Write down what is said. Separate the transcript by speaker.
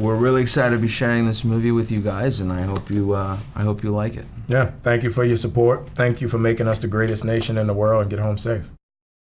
Speaker 1: we're really excited to be sharing this movie with you guys, and I hope you uh, I hope you like it.
Speaker 2: Yeah, thank you for your support. Thank you for making us the greatest nation in the world and get home safe.